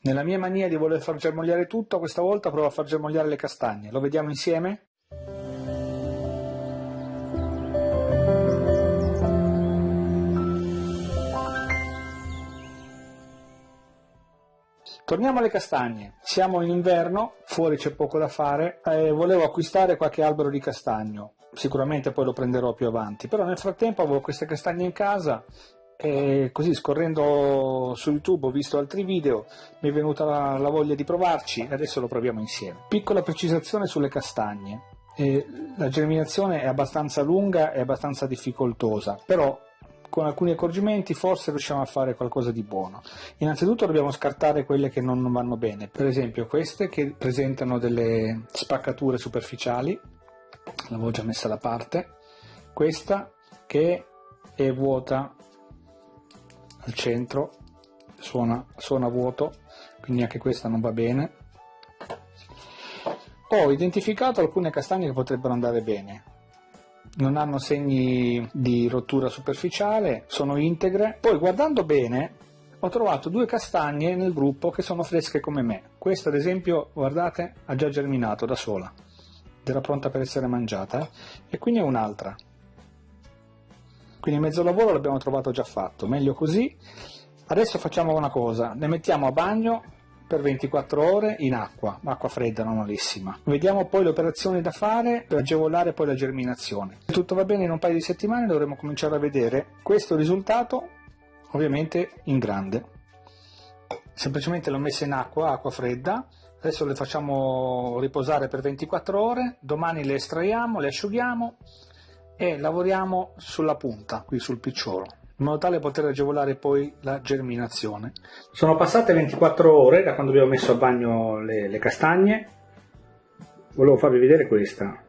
Nella mia mania di voler far germogliare tutto, questa volta provo a far germogliare le castagne. Lo vediamo insieme? Torniamo alle castagne. Siamo in inverno, fuori c'è poco da fare, e volevo acquistare qualche albero di castagno. Sicuramente poi lo prenderò più avanti, però nel frattempo avevo queste castagne in casa e così scorrendo su YouTube ho visto altri video, mi è venuta la, la voglia di provarci e adesso lo proviamo insieme. Piccola precisazione sulle castagne. Eh, la germinazione è abbastanza lunga e abbastanza difficoltosa, però con alcuni accorgimenti forse riusciamo a fare qualcosa di buono. Innanzitutto dobbiamo scartare quelle che non vanno bene, per esempio queste che presentano delle spaccature superficiali, l'avevo già messa da parte, questa che è vuota al centro suona, suona vuoto quindi anche questa non va bene. Ho identificato alcune castagne che potrebbero andare bene. Non hanno segni di rottura superficiale sono integre. Poi guardando bene ho trovato due castagne nel gruppo che sono fresche come me. Questa ad esempio guardate ha già germinato da sola. Era pronta per essere mangiata eh? e quindi è un'altra quindi mezzo lavoro l'abbiamo trovato già fatto, meglio così. Adesso facciamo una cosa, le mettiamo a bagno per 24 ore in acqua, acqua fredda normalissima. Vediamo poi le operazioni da fare per agevolare poi la germinazione. Se tutto va bene in un paio di settimane dovremo cominciare a vedere questo risultato ovviamente in grande. Semplicemente l'ho messa in acqua, acqua fredda, adesso le facciamo riposare per 24 ore, domani le estraiamo, le asciughiamo e lavoriamo sulla punta, qui sul picciolo, in modo tale da poter agevolare poi la germinazione. Sono passate 24 ore da quando abbiamo messo a bagno le, le castagne, volevo farvi vedere questa,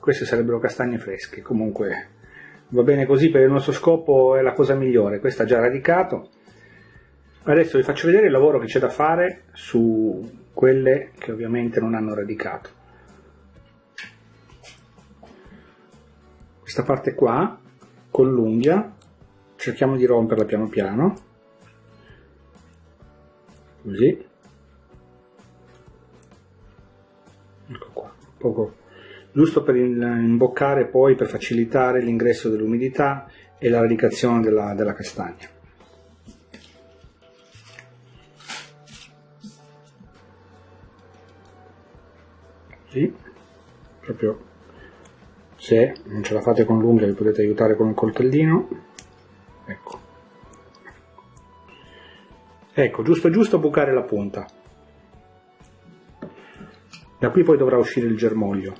queste sarebbero castagne fresche, comunque va bene così per il nostro scopo è la cosa migliore, questa ha già radicato. Adesso vi faccio vedere il lavoro che c'è da fare su quelle che ovviamente non hanno radicato. Questa parte qua con l'unghia cerchiamo di romperla piano piano. Così. Ecco qua poco giusto per imboccare poi per facilitare l'ingresso dell'umidità e la radicazione della, della castagna. Così proprio se non ce la fate con l'unghia vi potete aiutare con un coltellino. Ecco. Ecco giusto giusto bucare la punta. Da qui poi dovrà uscire il germoglio.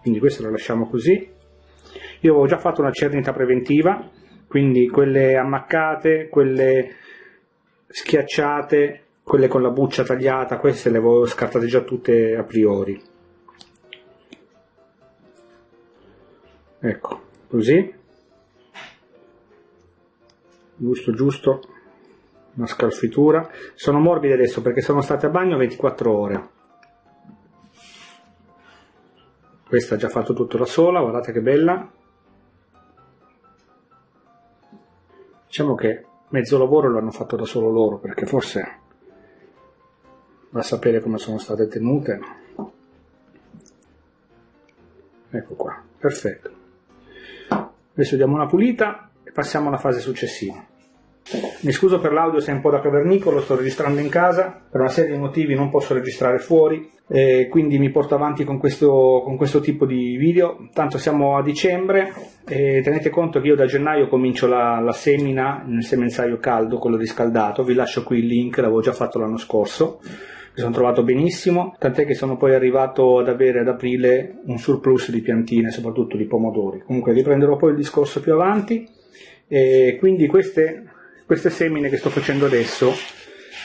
Quindi questo lo lasciamo così. Io avevo già fatto una cernita preventiva quindi quelle ammaccate quelle schiacciate quelle con la buccia tagliata queste le avevo scartate già tutte a priori ecco così. Giusto giusto. Una scalfitura. Sono morbide adesso perché sono state a bagno 24 ore. Questa ha già fatto tutto da sola guardate che bella. Diciamo che mezzo lavoro l'hanno fatto da solo loro perché forse va a sapere come sono state tenute. Ecco qua perfetto Adesso diamo una pulita e passiamo alla fase successiva. Mi scuso per l'audio se è un po' da cavernicolo, sto registrando in casa, per una serie di motivi non posso registrare fuori, quindi mi porto avanti con questo, con questo tipo di video. Tanto siamo a dicembre e tenete conto che io da gennaio comincio la, la semina nel semenzaio caldo, quello riscaldato, vi lascio qui il link, l'avevo già fatto l'anno scorso mi sono trovato benissimo, tant'è che sono poi arrivato ad avere ad aprile un surplus di piantine, soprattutto di pomodori. Comunque riprenderò poi il discorso più avanti e quindi queste, queste semine che sto facendo adesso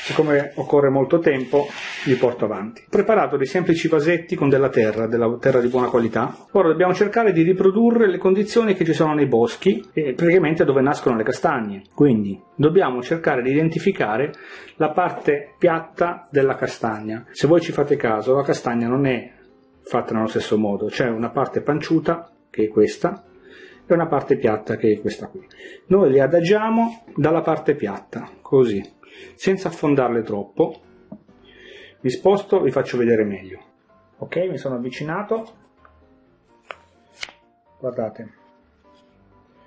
siccome occorre molto tempo li porto avanti. Ho preparato dei semplici vasetti con della terra, della terra di buona qualità. Ora dobbiamo cercare di riprodurre le condizioni che ci sono nei boschi e praticamente dove nascono le castagne. Quindi dobbiamo cercare di identificare la parte piatta della castagna. Se voi ci fate caso, la castagna non è fatta nello stesso modo, c'è una parte panciuta, che è questa, e una parte piatta che è questa qui. Noi li adagiamo dalla parte piatta, così senza affondarle troppo. Vi sposto, vi faccio vedere meglio. Ok, mi sono avvicinato. Guardate.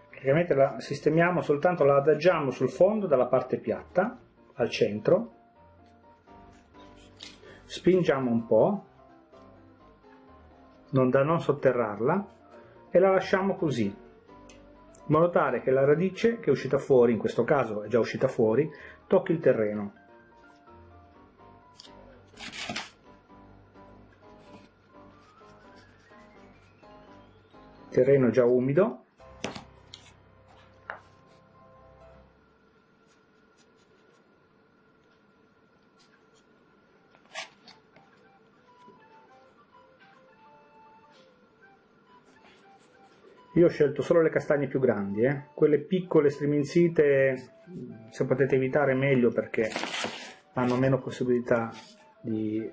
Praticamente la sistemiamo soltanto, la adagiamo sul fondo dalla parte piatta, al centro. Spingiamo un po', non da non sotterrarla, e la lasciamo così, in modo tale che la radice che è uscita fuori, in questo caso è già uscita fuori, tocchi il terreno. Il terreno già umido, Io ho scelto solo le castagne più grandi, eh. quelle piccole striminzite se potete evitare meglio perché hanno meno possibilità di,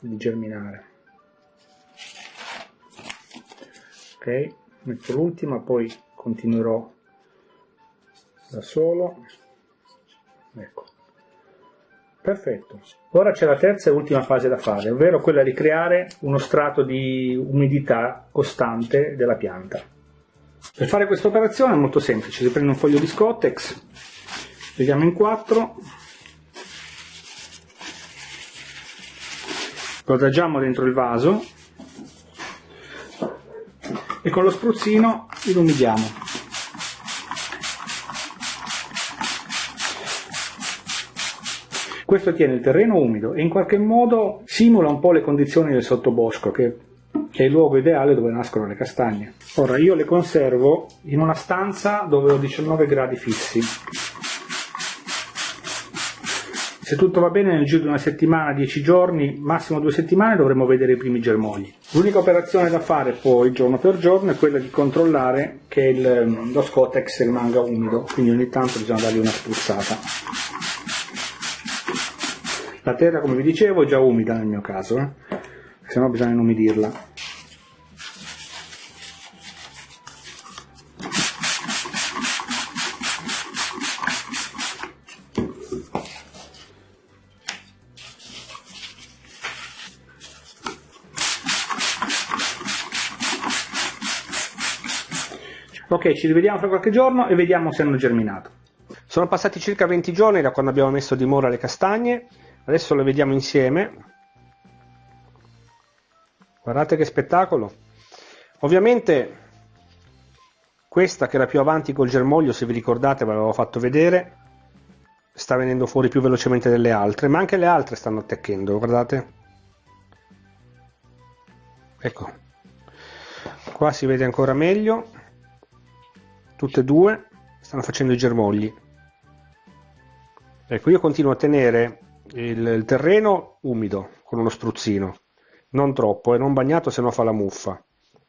di germinare. Ok, metto l'ultima, poi continuerò da solo. Ecco. Perfetto. Ora c'è la terza e ultima fase da fare, ovvero quella di creare uno strato di umidità costante della pianta. Per fare questa operazione è molto semplice, si prende un foglio di Scottex, vediamo in quattro, lo adagiamo dentro il vaso e con lo spruzzino ilumidiamo. Questo tiene il terreno umido e in qualche modo simula un po' le condizioni del sottobosco che è il luogo ideale dove nascono le castagne. Ora io le conservo in una stanza dove ho 19 gradi fissi. Se tutto va bene nel giro di una settimana, 10 giorni, massimo due settimane dovremo vedere i primi germogli. L'unica operazione da fare poi giorno per giorno è quella di controllare che il, lo scotex rimanga umido, quindi ogni tanto bisogna dargli una spruzzata. La terra, come vi dicevo, è già umida nel mio caso, eh? se no bisogna inumidirla. Ci rivediamo fra qualche giorno e vediamo se hanno germinato. Sono passati circa 20 giorni da quando abbiamo messo a dimora le castagne, adesso le vediamo insieme. Guardate che spettacolo! Ovviamente questa che era più avanti col germoglio, se vi ricordate ve l'avevo fatto vedere, sta venendo fuori più velocemente delle altre, ma anche le altre stanno attecchendo, guardate. Ecco, qua si vede ancora meglio tutte e due stanno facendo i germogli. Ecco io continuo a tenere il, il terreno umido con uno spruzzino. Non troppo e non bagnato se no fa la muffa.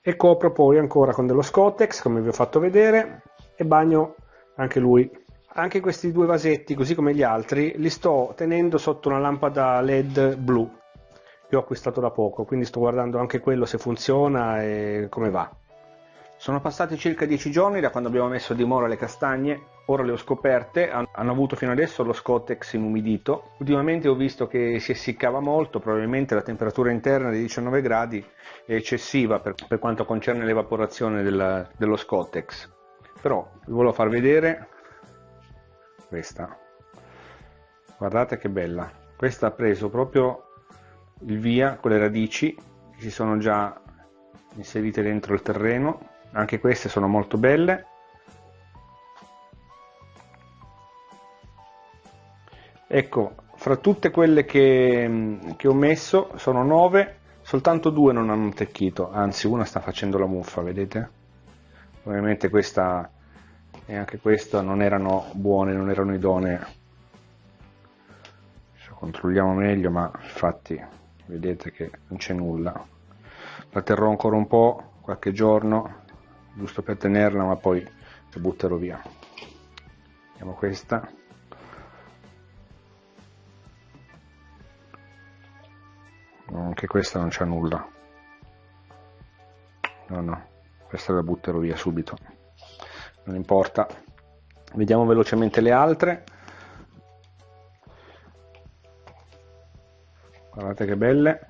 E copro poi ancora con dello Scottex come vi ho fatto vedere e bagno anche lui. Anche questi due vasetti così come gli altri li sto tenendo sotto una lampada led blu che ho acquistato da poco quindi sto guardando anche quello se funziona e come va sono passati circa 10 giorni da quando abbiamo messo a dimora le castagne, ora le ho scoperte, hanno avuto fino adesso lo Scottex inumidito. Ultimamente ho visto che si essiccava molto, probabilmente la temperatura interna di 19 gradi è eccessiva per, per quanto concerne l'evaporazione della, dello Scottex. Però vi volevo far vedere questa. Guardate che bella. Questa ha preso proprio il via con le radici che si sono già inserite dentro il terreno anche queste sono molto belle. Ecco fra tutte quelle che, che ho messo sono 9 soltanto due non hanno attecchito anzi una sta facendo la muffa vedete? Ovviamente questa e anche questa non erano buone non erano idonee. Controlliamo meglio ma infatti vedete che non c'è nulla. La terrò ancora un po' qualche giorno giusto per tenerla ma poi la butterò via. Vediamo questa. Anche questa non c'è nulla. No no questa la butterò via subito. Non importa. Vediamo velocemente le altre. Guardate che belle.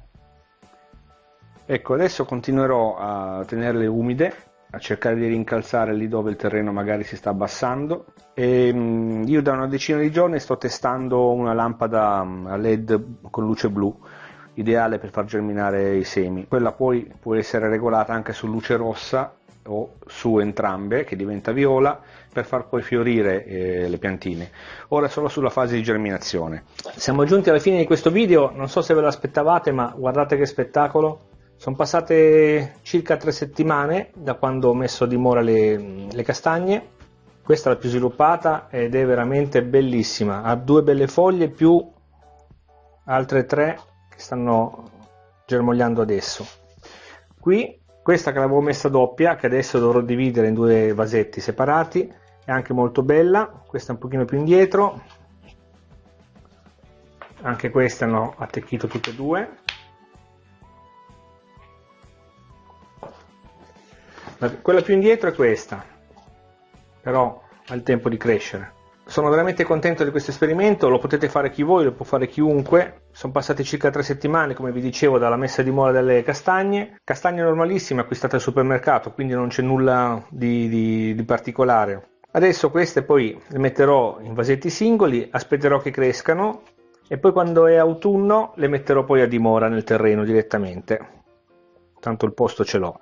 Ecco adesso continuerò a tenerle umide a cercare di rincalzare lì dove il terreno magari si sta abbassando. E mm, io da una decina di giorni sto testando una lampada mm, a led con luce blu ideale per far germinare i semi. Quella poi può essere regolata anche su luce rossa o su entrambe che diventa viola per far poi fiorire eh, le piantine. Ora solo sulla fase di germinazione. Siamo giunti alla fine di questo video. Non so se ve l'aspettavate ma guardate che spettacolo sono passate circa tre settimane da quando ho messo a dimora le, le castagne. Questa è la più sviluppata ed è veramente bellissima. Ha due belle foglie più altre tre che stanno germogliando adesso. Qui questa che l'avevo messa doppia che adesso dovrò dividere in due vasetti separati è anche molto bella. Questa un pochino più indietro. Anche queste hanno attecchito tutte e due quella più indietro è questa però ha il tempo di crescere sono veramente contento di questo esperimento, lo potete fare chi voi, lo può fare chiunque. Sono passate circa tre settimane, come vi dicevo, dalla messa di mora delle castagne. Castagne normalissime acquistate al supermercato, quindi non c'è nulla di, di, di particolare. Adesso queste poi le metterò in vasetti singoli, aspetterò che crescano e poi quando è autunno le metterò poi a dimora nel terreno direttamente. Tanto il posto ce l'ho.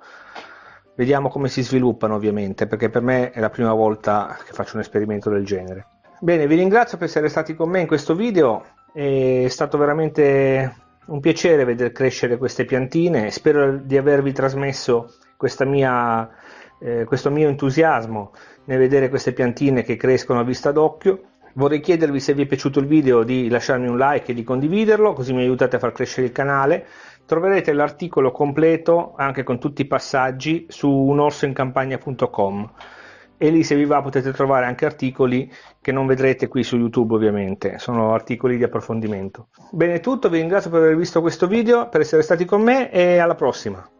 Vediamo come si sviluppano ovviamente, perché per me è la prima volta che faccio un esperimento del genere. Bene, vi ringrazio per essere stati con me in questo video, è stato veramente un piacere vedere crescere queste piantine, spero di avervi trasmesso mia, eh, questo mio entusiasmo nel vedere queste piantine che crescono a vista d'occhio. Vorrei chiedervi se vi è piaciuto il video di lasciarmi un like e di condividerlo, così mi aiutate a far crescere il canale. Troverete l'articolo completo, anche con tutti i passaggi, su unorsoincampagna.com e lì se vi va potete trovare anche articoli che non vedrete qui su YouTube ovviamente, sono articoli di approfondimento. Bene tutto, vi ringrazio per aver visto questo video, per essere stati con me e alla prossima!